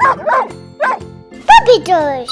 Puppy toys!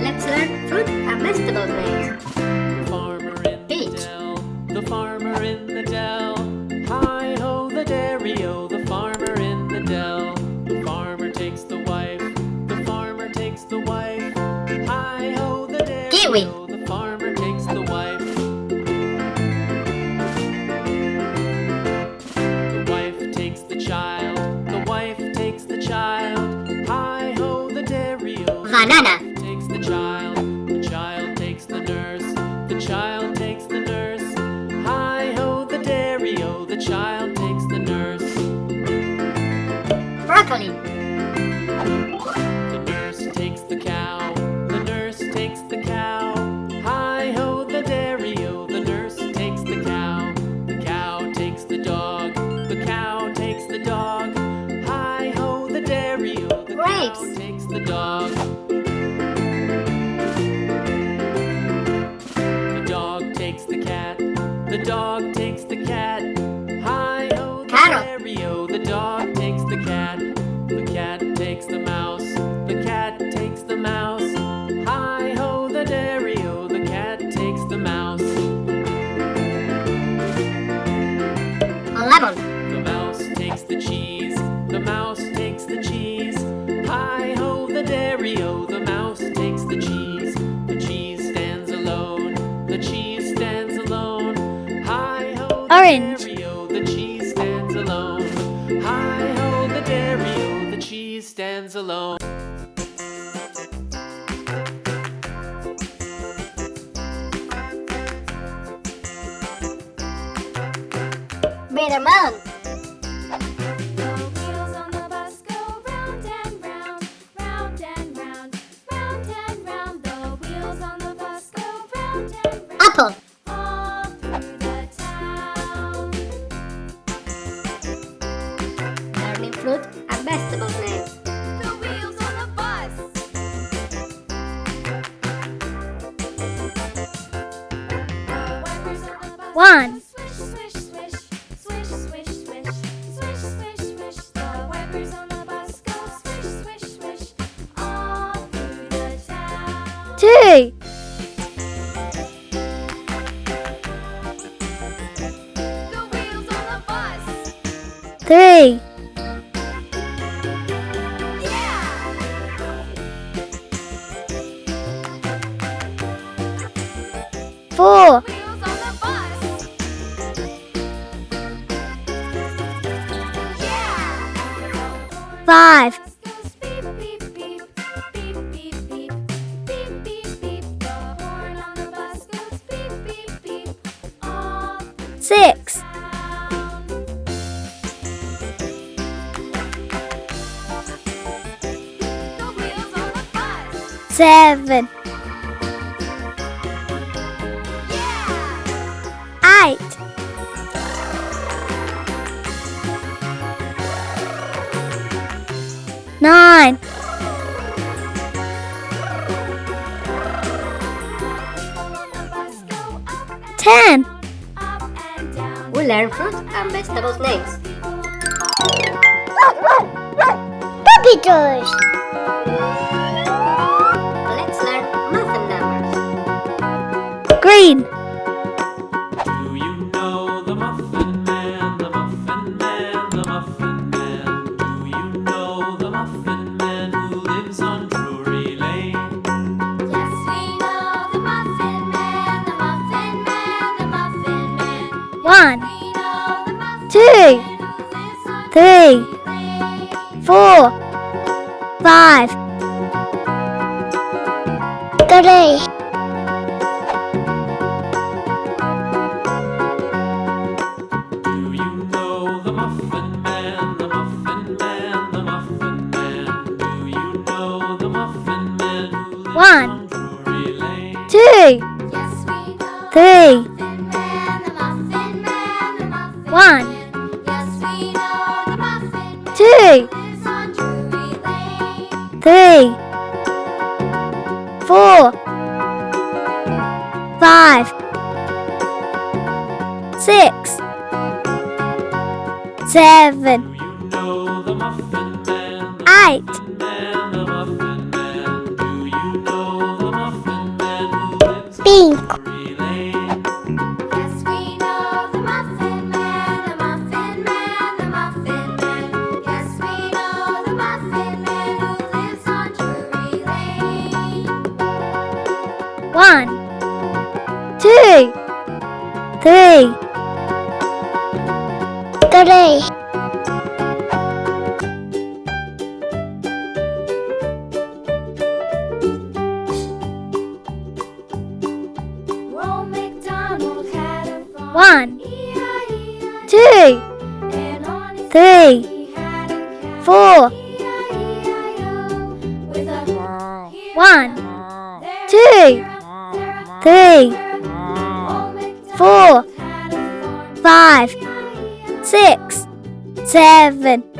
Let's learn fruit and vegetable names. The farmer in the dell, the farmer in the dell. Hi ho the dairy o, the farmer in the dell. The farmer takes the wife, the farmer takes the wife. Hi ho the dairy Kiwi. orange. The cheese stands alone. Hi ho, the dairy, the cheese stands alone. Bear one. seven. Yeah. Eight. Nine. Ten. We learn fruit and vegetables names. Puppy toys! lain. three, four, five, six, seven, eight. One, two, three, four. One, two, three, four, five, six, seven.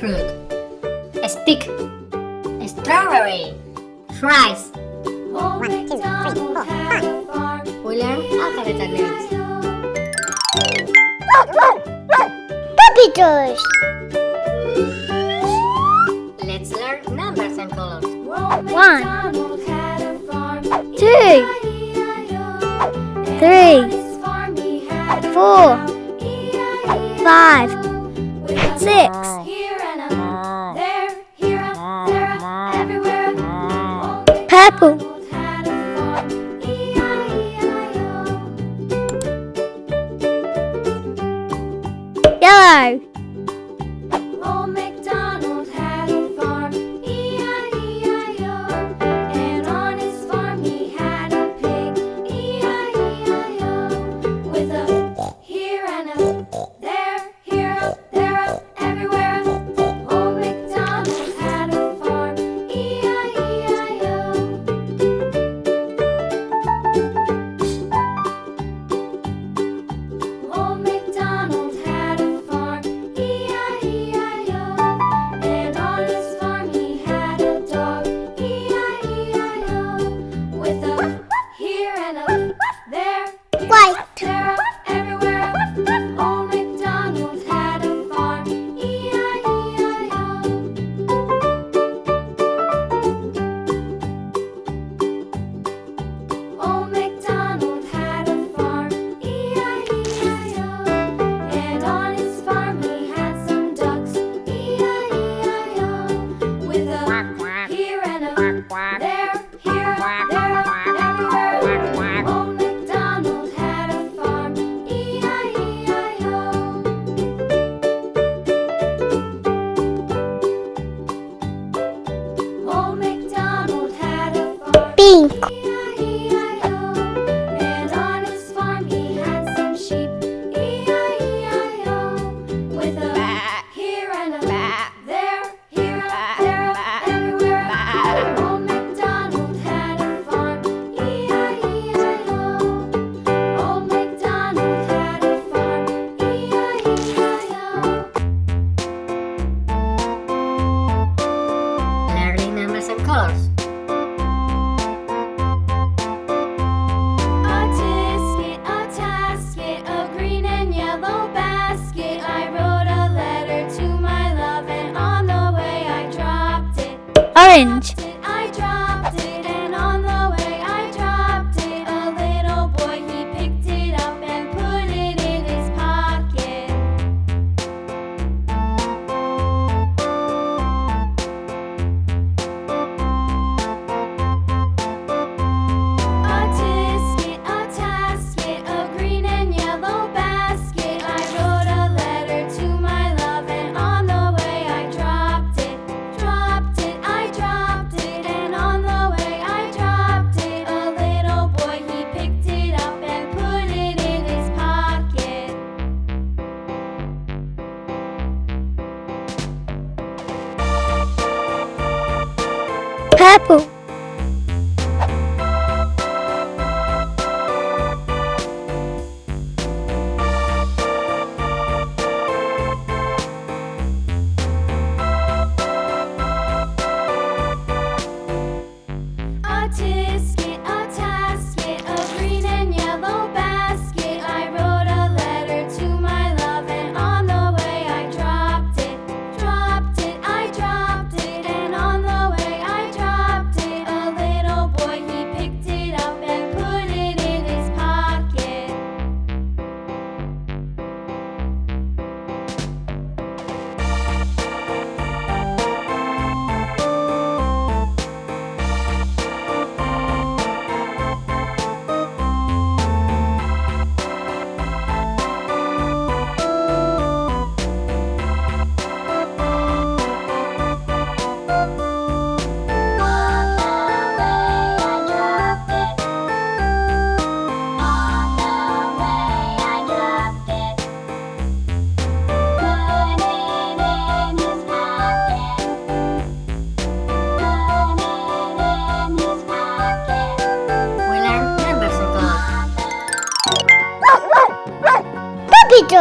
grapefruit, a stick, a strawberry, fries. One, two, three, four, five. We learn alphabet names. Puppy toys. Let's learn numbers and colors. One, two, three, four, five, six. cùng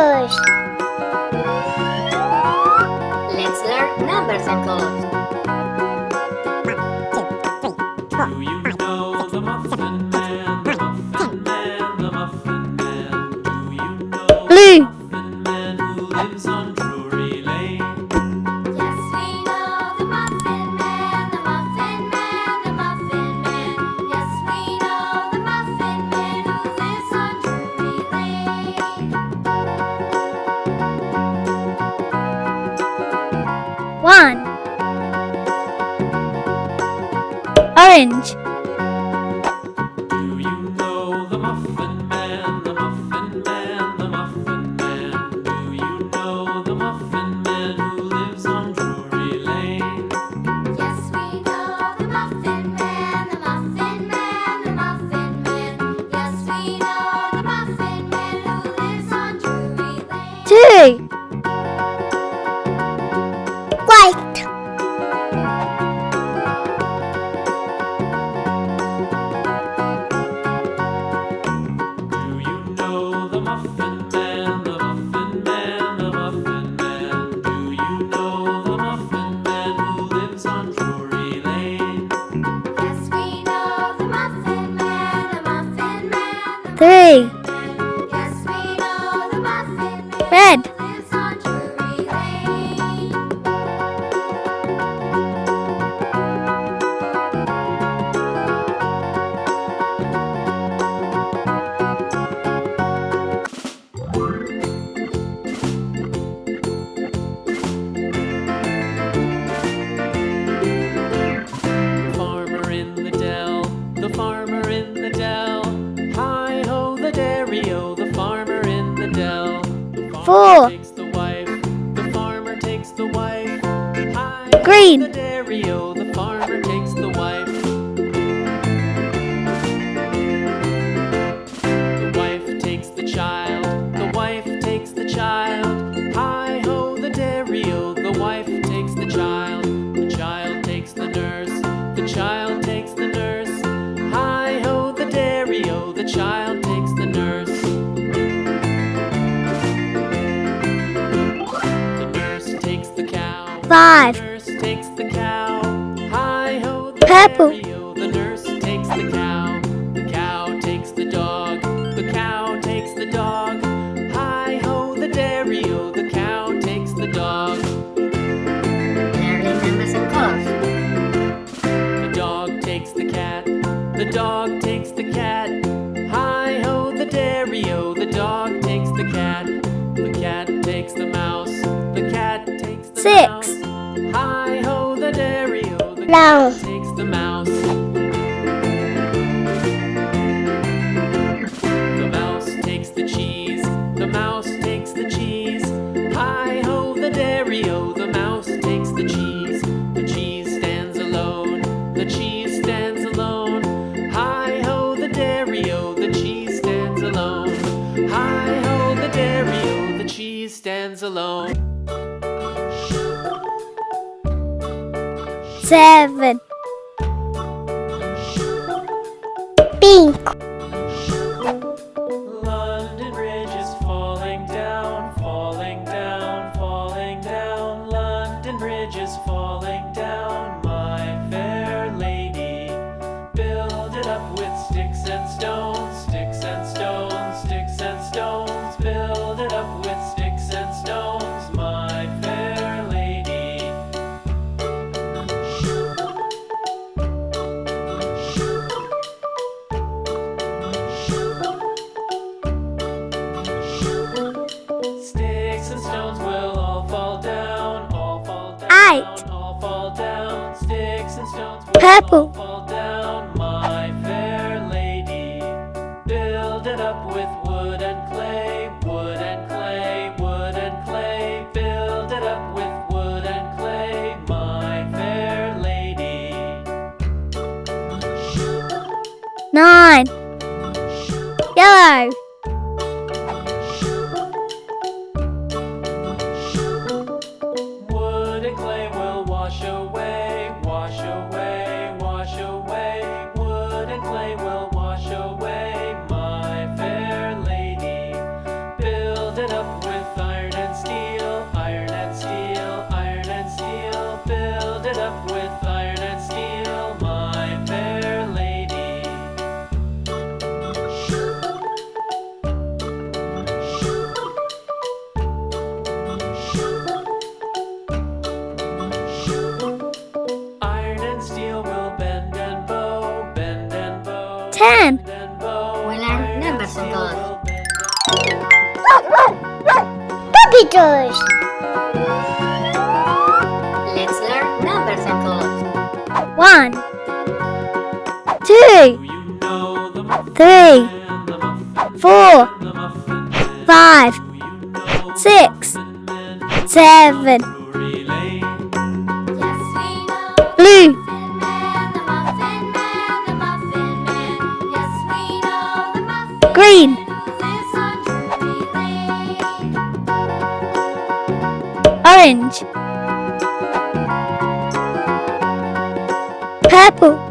Let's learn numbers and colors. five. Purple. Hi ho the dairy. Oh, seven. mine. Yellow. letters. Let's learn numbers and colors. One, two, three, four, five, six, seven. Blue. orange. Purple.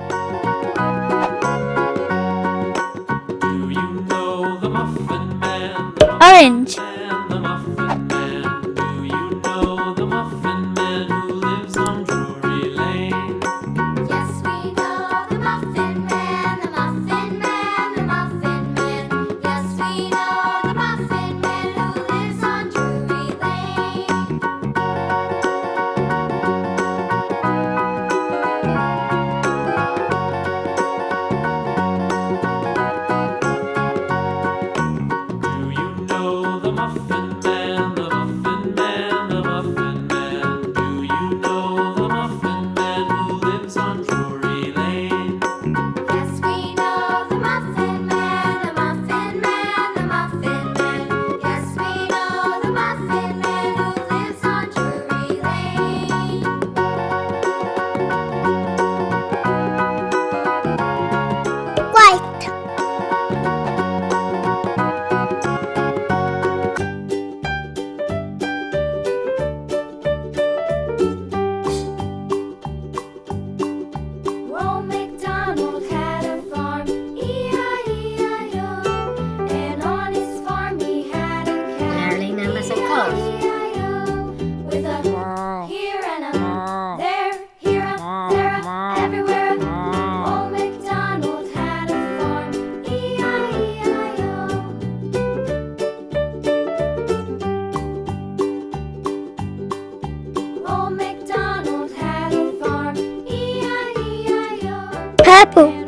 Apple.